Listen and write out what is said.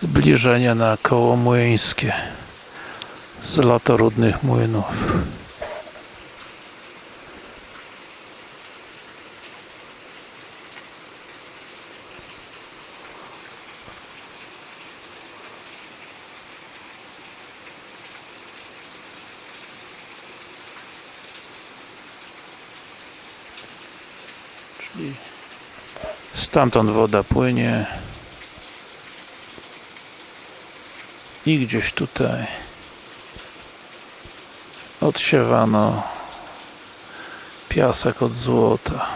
zbliżenie na koło młyńskie z latorudnych młynów. Czyli stamtąd woda płynie i gdzieś tutaj odsiewano piasek od złota